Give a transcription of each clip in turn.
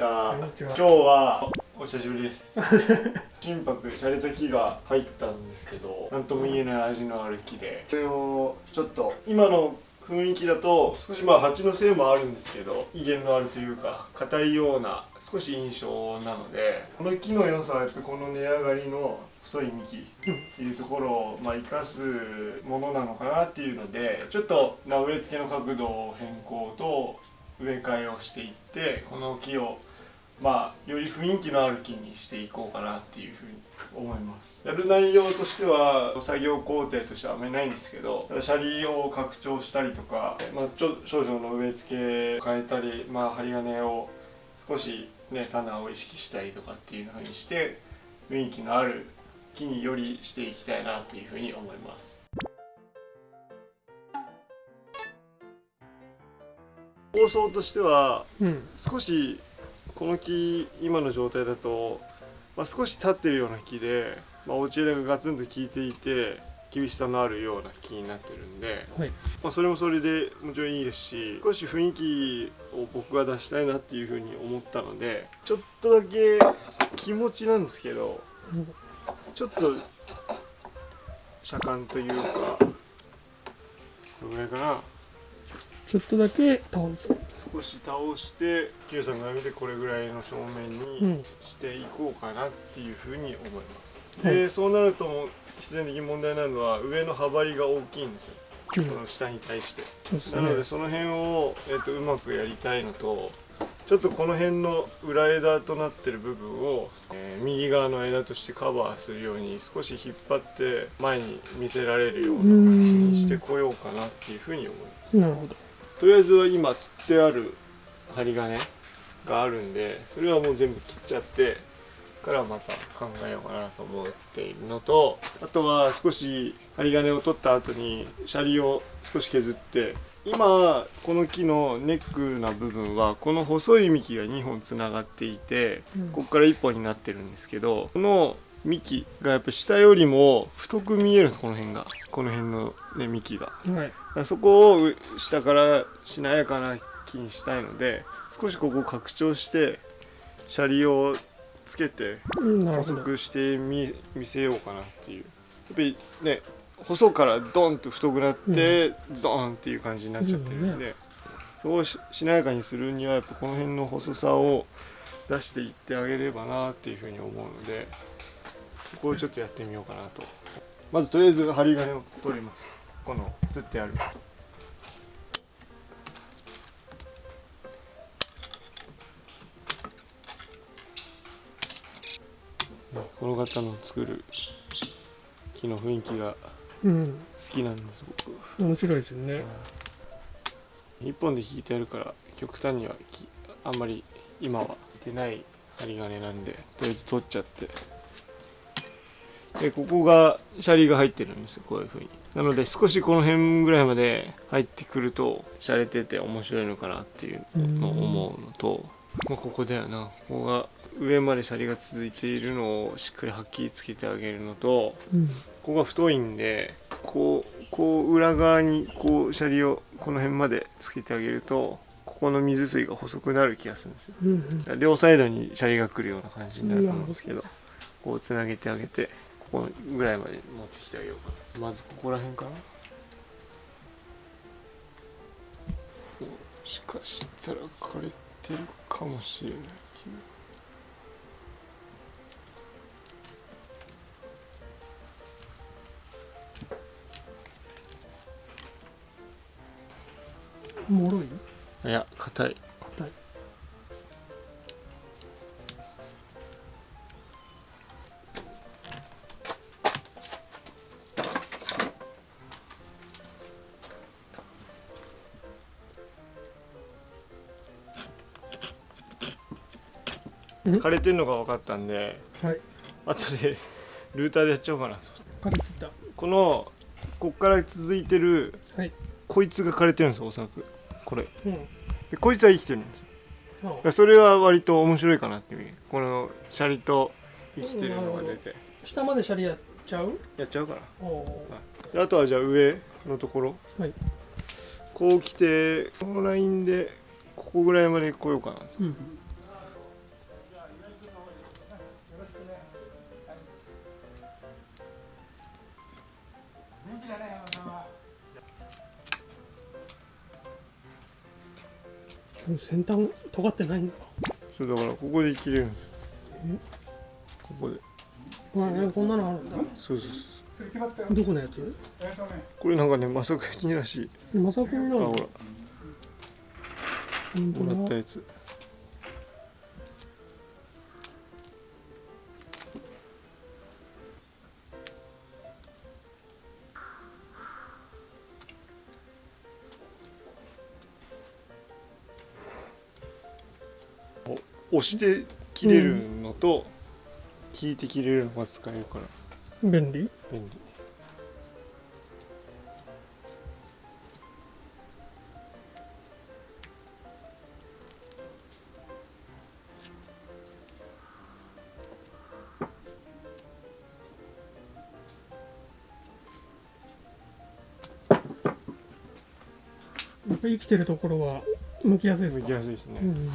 した。今日はお久しぶりです。心拍洒落た木が入ったんですけど何とも言えない味のある木で。それをちょっと今の雰囲気だと少しまあ蜂のせいもあるんですけど威厳のあるというか硬いような少し印象なのでこの木の良さはやっぱこの値上がりの細い幹っていうところをまあ生かすものなのかなっていうのでちょっとまあ植え付けの角度を変更と植え替えをしていってこの木をまあより雰囲気のある木にしていこうかなっていうふうに思います。やる内容としては作業工程としてはあんまりないんですけどシャリを拡張したりとか、まあ、ちょ少々の植え付けを変えたり、まあ、針金を少しね棚を意識したりとかっていうふうにして雰囲気のある木によりしていきたいなっていうふうに思います。構想としてはうん。少しこの木今の状態だと、まあ、少し立ってるような木で、まあ、落ち枝がガツンと効いていて厳しさのあるような木になってるんで、はい。まあ、それもそれでもちろんいいですし少し雰囲気を僕が出したいなっていうふうに思ったのでちょっとだけ気持ちなんですけどちょっと車間というかこれぐらいかなちょっとだけ倒す少し倒して Q さんが見てこれぐらいの正面にうんしていこうかなっていうふうに思います、はい。でそうなると必然的に問題なのは上の幅りが大きいんですよ、うん。この下に対して。そうですなのでねその辺を、えっとうまくやりたいのとちょっとこの辺の裏枝となってる部分を、えー右側の枝としてカバーするように少し引っ張って前に見せられるような感じにしてこようかなっていうふうに思います。なるほどとりあえずは今釣ってある針金があるんでそれはもう全部切っちゃってからまた考えようかなと思っているのとあとは少し針金を取った後にシャリを少し削って今この木のネックな部分はこの細い幹が2本つながっていてここから1本になってるんですけどこの幹がやっぱ下よりも太く見えるんですこの辺が。この辺の、ね、幹が。はい。そこを下からしなやかな木にしたいので少しここを拡張してシャリをつけて細くしてみ見せようかなっていう。やっぱりね細からドンと太くなって、ドーンっていう感じになっちゃってるんで、そこをししなやかにするにはやっぱこの辺の細さを出していってあげればなっていうふうに思うのでそこをちょっとやってみようかなと。まずとりあえず針金を取ります。この釣ってある。ねこの方の作る木の雰囲気がうん好きなんです僕。面白いですよね。一本で引いてあるから極端にはきあんまり今は出ない針金なんでとりあえず取っちゃってでここがシャリが入ってるんですよこういう風に。なので少しこの辺ぐらいまで入ってくると洒落てて面白いのかなっていうのを思うのと、まあ、ここだよな。ここが上までシャリが続いているのをしっかりはっきりつけてあげるのとうん。ここが太いんでこうこう裏側にこうシャリをこの辺までつけてあげるとここの水水が細くなる気がするんですよ。うんうん。両サイドにシャリが来るような感じになると思うんですけどこうつなげてあげてここぐらいまで持ってきてあげようかな。まずここら辺かな。もしかしたら枯れてるかもしれないもろい？いや硬い硬い。枯れてるのが分かったんではい。後でルーターでやっちゃおうかな。と枯れてた。このこっから続いてるはい。こいつが枯れてるんですよおそらく。これ。うん。でこいつは生きてるんですよ。それは割と面白いかなっていう。このシャリと生きてるのが出て。下までシャリやっちゃう？やっちゃうかなおおであとはじゃあ上のところ。はい。こう来てこのラインでここぐらいまで来ようかなうん先端尖ってないんだそうだからここで切れるんです。よここで。あえこんなのあるんだ。そうそうそうどこのやつ？これなんかねまさかにらしい。まさかになの。あほら。もらったやつ押して切れるのと、聞いて切れるのが使えるから。便利？便利。やっぱ生きてるところは剥きやすいです剥かきやすいですね、うん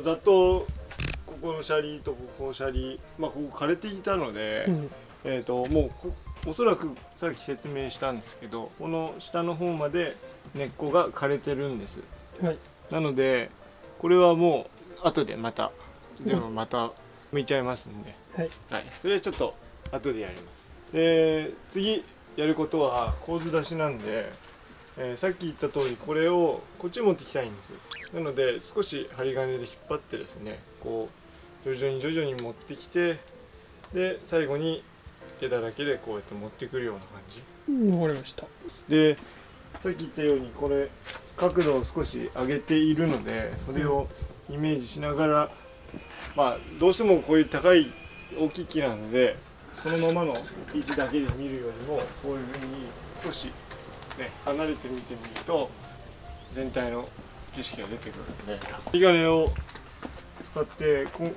とざっとここのシャリとここのシャリまあここ枯れていたので、うん。えー、ともうこおそらくさっき説明したんですけどこの下の方まで根っこが枯れてるんです。はい。なのでこれはもう後でまた全部また剥いちゃいますんで、はい。はい、それはちょっと後でやります。で次やることは構図出しなんで、えーさっき言った通りこれをこっちに持ってきたいんです。なので少し針金で引っ張ってですねこう徐々に徐々に持ってきてで最後に枝だけでこうやって持ってくるような感じ。うんわかりました。でさっき言ったようにこれ角度を少し上げているのでそれをイメージしながらまあどうしてもこういう高い大きい木なのでそのままの位置だけで見るよりもこういうふうに少しね離れて見てみると全体の景色が出てくるので針金を使ってこん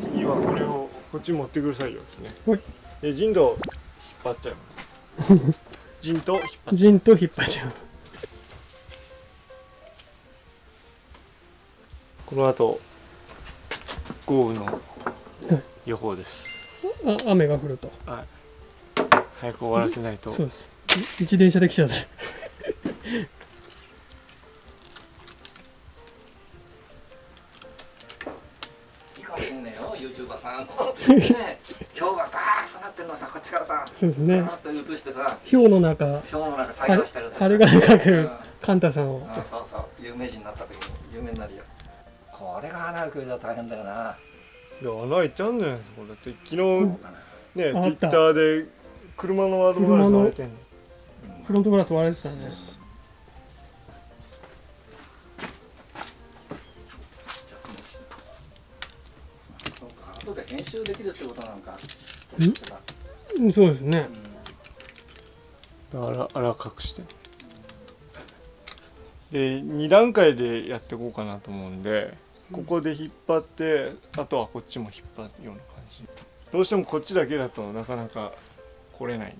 次はこれをこっちに持ってくる作業ですね。はい。で陣土を引っ張っちゃいます。陣と引っ張っジンと引っ張っちゃう。この後豪雨の予報です。あ雨が降ると。早く終わらせないと。そうですい自転車で来ちゃっていいかもしんねえよ YouTuber さん。ね氷がバーッとなってるのをさこっちからさ。そうですね。バーッと映してさ。氷の中氷の中作業してるとあれが描くうんカンタさんを。あそうそう。有名人になった時に有名になるよ。これが穴開くじゃ大変だよな。いや穴開いちゃうんじゃないですかだって。昨日んねツイッターで車のワードガラス割れてんのフロントガラス割れてたね。そうか。編集できるってことなんか。うん。そうですね。あらあら隠して。で2段階でやっていこうかなと思うんでここで引っ張ってあとはこっちも引っ張るような感じ。どうしてもこっちだけだとなかなか来れない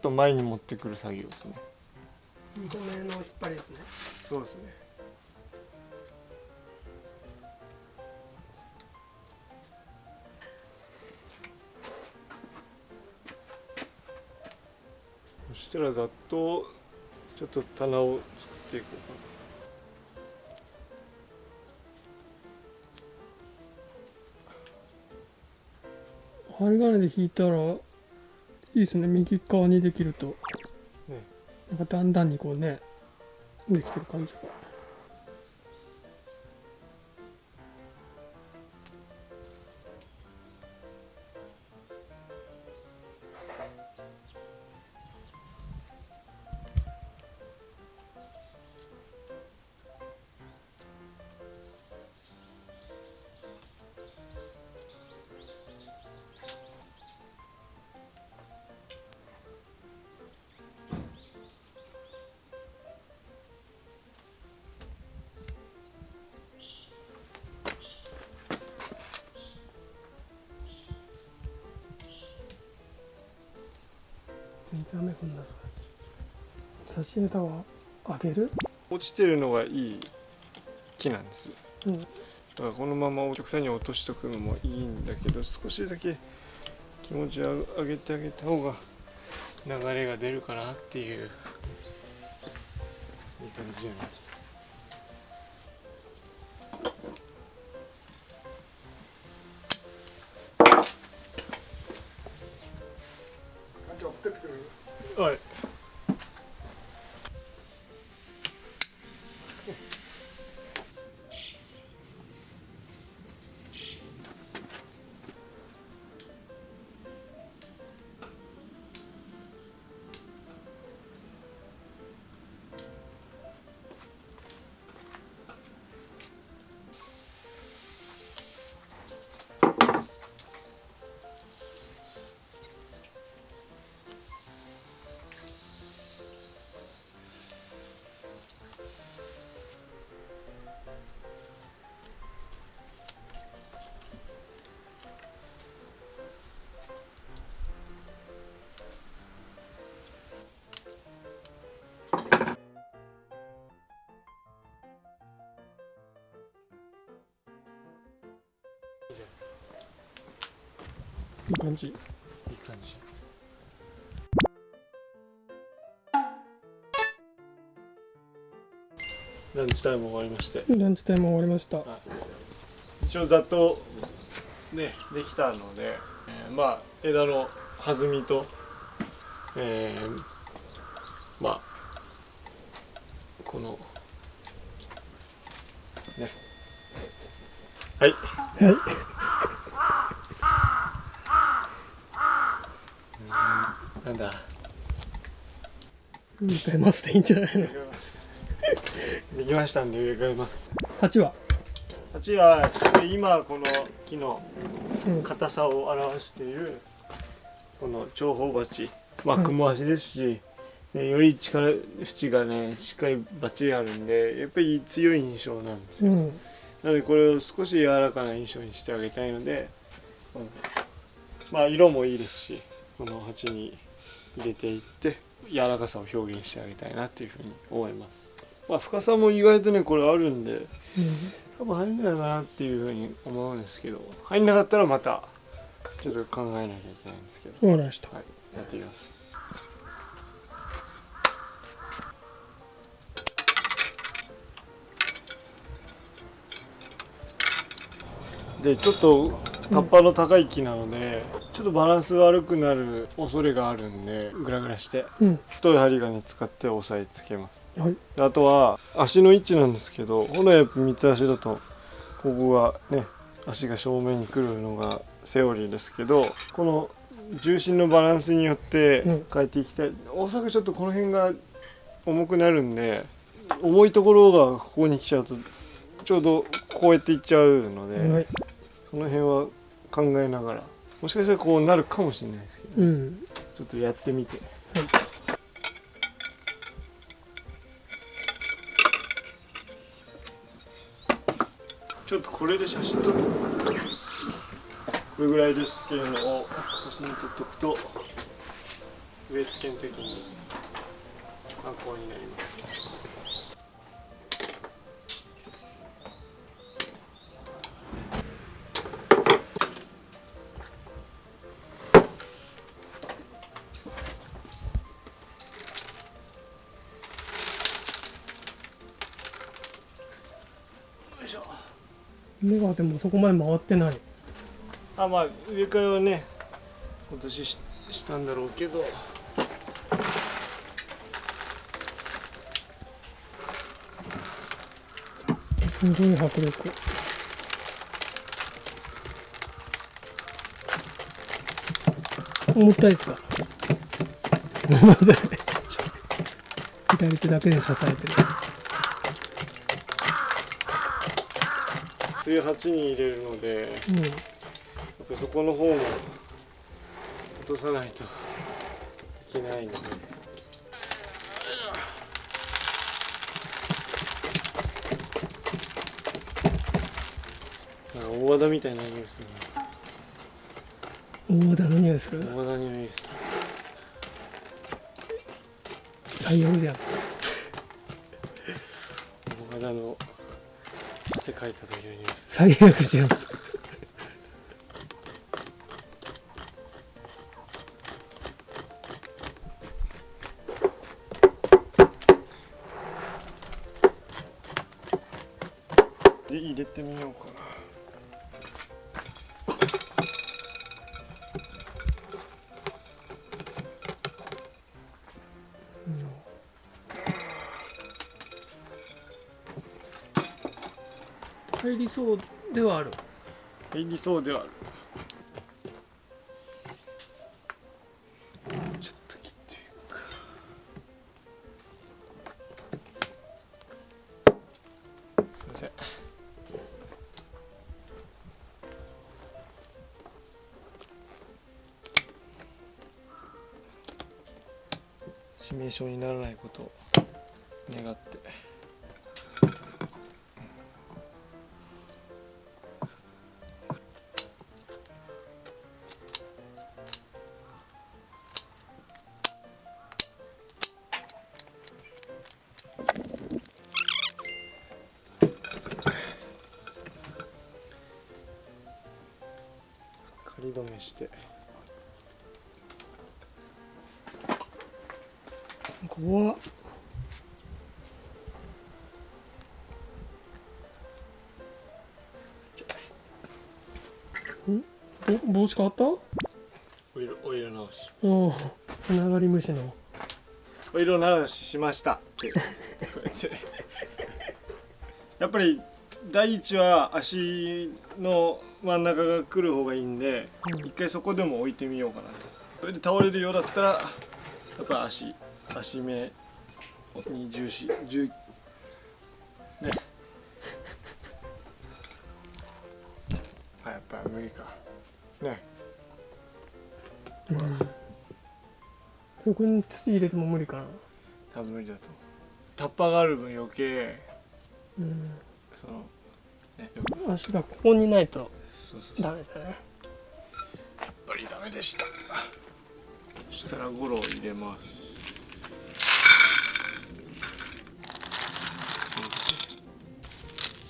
と前に持ってくる作業ですね。2個目の引っ張りですね。そうですね。そしたらざっとちょっと棚を作っていこうかな。針金で引いたらいいですね。右側にできると。ね。なんかだんだんにこうねできてる感じ。がついつ雨降んだぞ差しネタはあげる？落ちてるのがいい木なんですうん。だからこのまま極端に落としとくのもいいんだけど少しだけ気持ちを上げてあげた方が流れが出るかなっていういい感じじゃないはい感じ。いい感じ。ランチタイム終わりまして。ランチタイム終わりました。一応ざっとねできたので、えーまあ枝の弾みとえーまあこのね。はい。はいなんだ。植えますでいいんじゃないの？できましたんで植え替えます。8は？鉢は今この木のうん。硬さを表しているこの長方鉢。まあうん。雲足ですし、ねより力縁がねしっかりバッチリあるんでやっぱり強い印象なんですよ、うん。なのでこれを少し柔らかな印象にしてあげたいので、うんまあ色もいいですしこの鉢に入れていって柔らかさを表現してあげたいなっていうふうに思います。まあ深さも意外とねこれあるんで多分入んないかなっていうふうに思うんですけど入んなかったらまたちょっと考えなきゃいけないんですけど。うんわかりました。はいやってみます。でちょっと葉っぱの高い木なので、ちょっとバランス悪くなる恐れがあるんでグラグラしてうん。太い針金使って押さえつけます。はい。であとは足の位置なんですけど本来やっぱ三つ足だとここがね足が正面に来るのがセオリーですけどこの重心のバランスによってうん。変えていきたい、おそらくちょっとこの辺が重くなるんで重いところがここに来ちゃうとちょうどこうやっていっちゃうので、はい。その辺は考えながら。もしかしたらこうなるかもしれないですけど、うん。ちょっとやってみて。ちょっとこれで写真撮ってこれぐらいですっていうのを写真に撮っておくと植え付けの時に参考になります目がでもそこまで回ってない。あまあ植え替えはね今年ししたんだろうけど。すごい迫力。重たいですか？左手だけで支えてる梅雨鉢に入れるのでうん。そこの方も落とさないといけないので。大和田みたいな匂いする大和田の匂いする。な大和田の匂いです最悪じゃん。岡田の書いたというニュース最悪。じゃんで入れてみようかな入りそうではある。入りそうではある。ちょっと切ってみようか。すいません。致命傷にならないことを願って。仮止めして。怖っ。ん？お帽子変わった？お色お色直し。おおつながり虫の。お色直ししました。やっぱり第一は足の真ん中が来る方がいいんで、うん。一回そこでも置いてみようかなと。それで倒れるようだったらやっぱ足足目に重視重ね。あやっぱ無理か。ね。ここに土入れても無理かな。多分無理だと。タッパーがある分余計うん。そのね足がここにないとそうそうダメだね。やっぱりダメでした。そしたらゴロを入れます。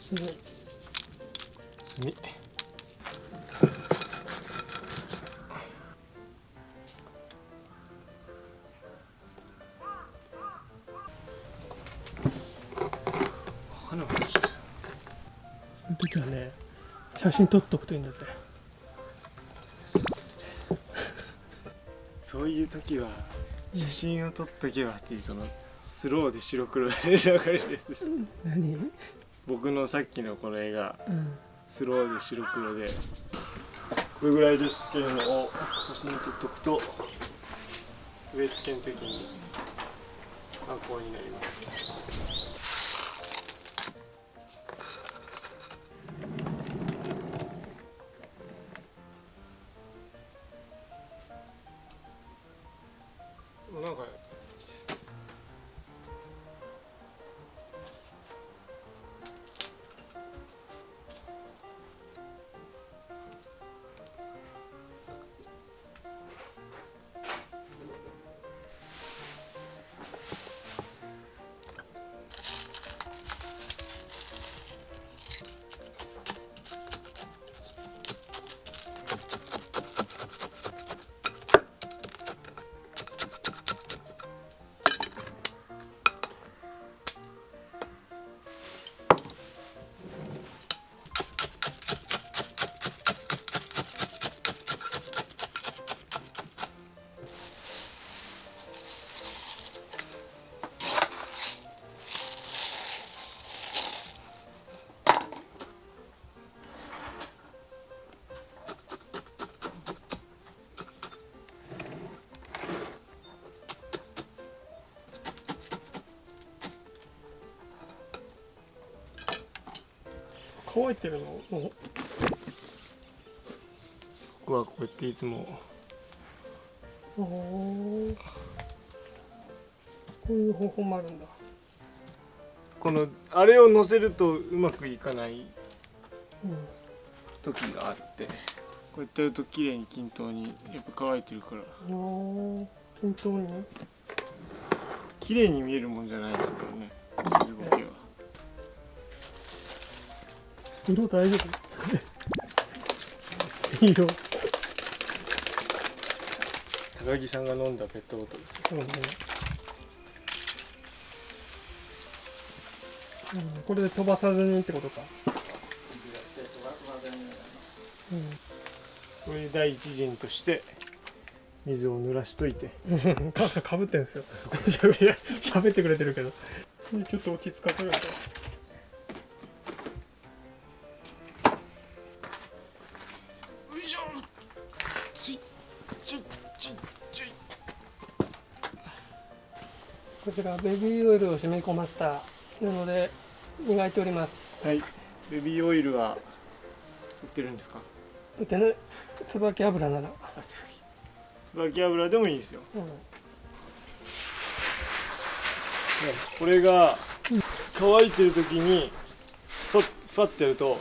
すごい炭写真撮っとくといいんだぜ。そういう時は写真を撮っとけばっていうそのスローで白黒で流れるやつです何？うん僕のさっきのこの絵がスローで白黒で。これぐらいですっていうのを写真に撮っとくと植え付けの時に参考になります乾いてるのも僕はこうやっていつもこういう方法もあるんだ。このあれを乗せるとうまくいかないうん時があってこうやってやると綺麗に均等にやっぱ乾いてるから。均等に。綺麗に見えるもんじゃないですけどね。水ゴケは色大丈夫色高木さん。が飲ん。だペットボトルそうね、うん、これで飛ばさずにってことか、うん。これ第一陣として水を濡らしといてかかぶってん。すよしゃべりしゃべってくれてるけどちょっと落ち着かせるとこちらベビーオイルを染み込ませたなので磨いております。はい。ベビーオイルは売ってるんですか？でね椿油なら、椿油でもいいですよ。うん。これが乾いてる時にそファッてやると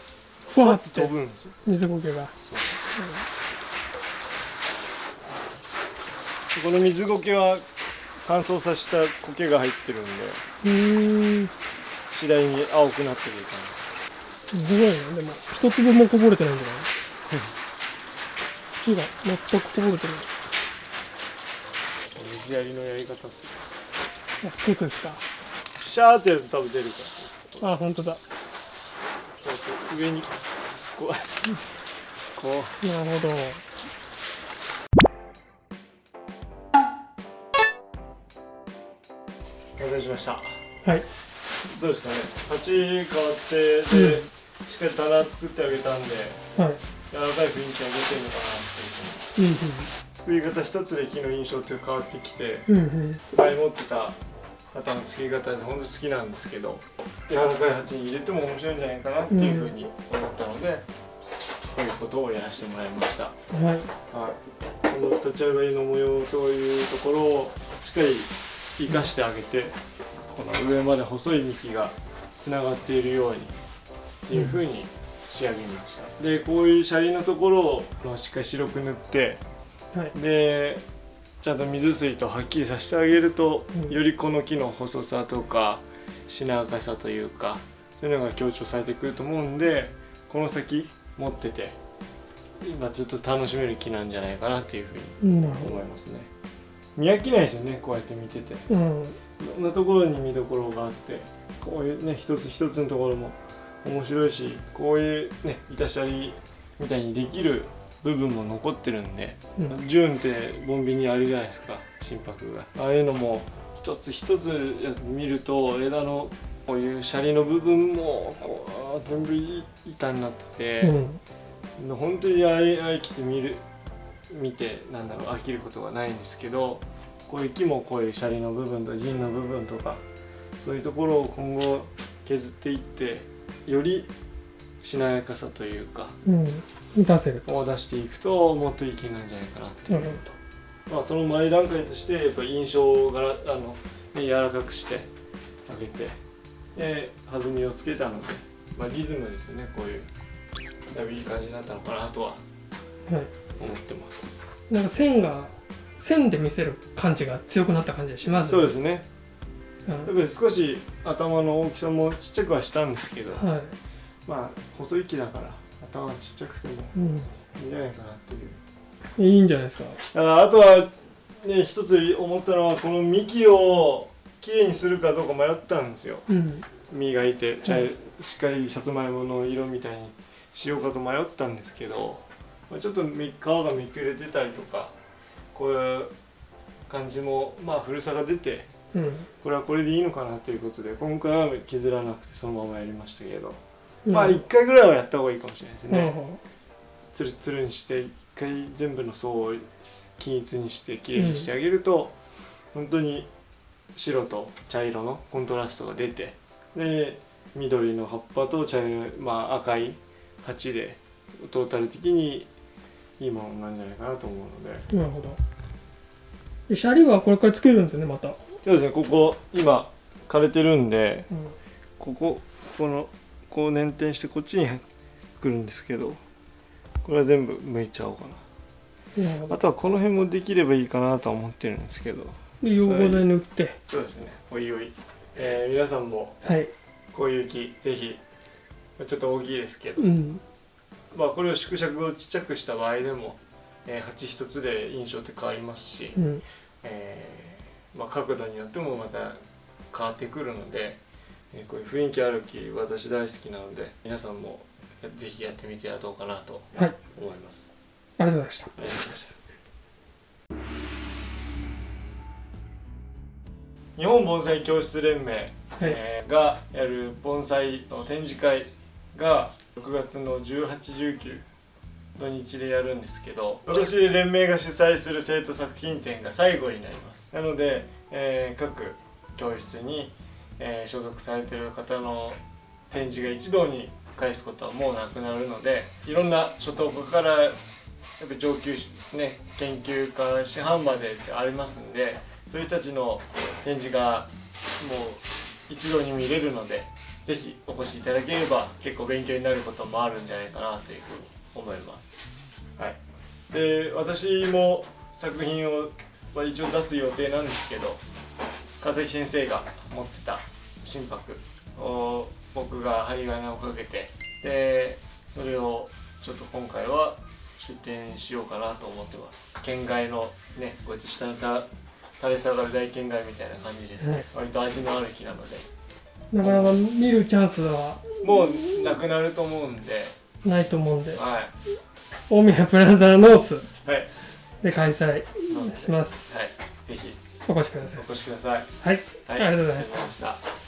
ふわって。飛ぶんですよ。水苔が。この水苔は乾燥させた苔が入ってるんで次第に青くなってくるすごいねでも一粒もこぼれてないんじゃない？火が全くこぼれてない。感じ水やりのやり方っすよあ結構ですか。シャーってやると多分出るから。あ本当だ。上にこうこなるほど完成しました。はい。どうですかね。鉢変わってで、うん。しっかり棚作ってあげたんではい。柔らかい雰囲気が出てるのかなっていう作り方一つで木の印象って変わってきてうんうん。うん前持ってた型の作り方で本当好きなんですけど柔らかい鉢に入れても面白いんじゃないかなっていうふうに思ったので、こういうことをやらせてもらいました、はい、はい。この立ち上がりの模様というところをしっかり生かしてあげてこの上まで細い幹がつながっているようにっていうふうに仕上げました。でこういうシャリのところをまあしっかり白く塗ってはい。でちゃんと水水とはっきりさせてあげると、うん。よりこの木の細さとかしなやかさというかそういうのが強調されてくると思うんでこの先持ってて今ずっと楽しめる木なんじゃないかなっていうふうに思いますね見飽きないですよねこうやって見てて。うん。ろんなところに見どころがあってこういうね一つ一つのところも面白いしこういうね板シャリみたいにできる部分も残ってるんでうん。ジューンってボンビニあるじゃないですか心拍が。ああいうのも一つ一つ見ると枝のこういうシャリの部分もこう全部板になってて、うん。本当にあれあれ切って見る見てなんだろう飽きることがないんですけどこういう木もこういうシャリの部分と陣の部分とかそういうところを今後削っていってよりしなやかさというかうん。出せるを出していくともっといい気なんじゃないかなっていうなるまあ、その前段階としてやっぱ印象があの、ね、柔らかくしてあげてで弾みをつけたので、まあ、リズムですよねこういう。だいぶいい感じになったのかなとは。はい思ってます。なんか線が線で見せる感じが強くなった感じがしますそうですすね。うん。少し頭の大きさもちっちゃくはしたんですけどはい。まあ細い木だから頭がちっちゃくてもうん。いいんじゃないかなっていう。いいんじゃないですか。だからあとはね一つ思ったのはこの幹をきれいにするかどうか迷ったんですよ。うん。磨いて茶うん。しっかりさつまいもの色みたいにしようかと迷ったんですけど、まあ、ちょっとみ皮がめくれてたりとかこういう感じもまあ古さが出てうん。これはこれでいいのかなということで今回は削らなくてそのままやりましたけど、うん。まあ1回ぐらいはやった方がいいかもしれないですね、つるつるにして1回全部の層を均一にしてきれいにしてあげると、本当に白と茶色のコントラストが出てで緑の葉っぱと茶色い、まあ、赤い鉢でトータル的にいいものなんじゃないかなと思うので。どなるほど。でシャリはこれからつけるんですよねまた、そうですねここ今枯れてるんでうん。こここのこう捻転してこっちに来るんですけどこれは全部剥いちゃおうかな。あとはこの辺もできればいいかなとは思ってるんですけど。で溶合剤塗って。そうですね。おいおい、えー皆さんもはい。こういう木ぜひちょっと大きいですけど、うんまあこれを縮尺をちっちゃくした場合でも、えー鉢一つで印象って変わりますし、うん。えーまあ、角度によってもまた変わってくるので、えーこういう雰囲気ある木私大好きなので皆さんもやぜひやってみてはどうかなとはい。思います。ありがとうございました。ありがとうございました。日本盆栽教室連盟、はい。えーがやる盆栽の展示会が6月の1819土日でやるんですけど今年で連盟が主催する生徒作品展が最後になります。なので、えー各教室に、えー所属されてる方の展示が一堂に返すことはもうなくなるのでいろんな初等科からやっぱ上級ね研究家師範までってありますんでそういう人たちの展示がもう一堂に見れるのでぜひお越しいただければ結構勉強になることもあるんじゃないかなというふうに思います。はい、で私も作品をまあ一応出す予定なんですけど川崎先生が持ってた心拍を僕が針金をかけてでそれをちょっと今回は出展しようかなと思ってます。県外のねこうやって下のた垂れ下がる大県外みたいな感じですね、はい。割と味のある木なのでなかなか見るチャンスはもうなくなると思うんで。ないと思うんで。はい。大宮プラザノースはい。で開催はいします。ぜひ。お越しください。お越しください。はい、ありがとうございました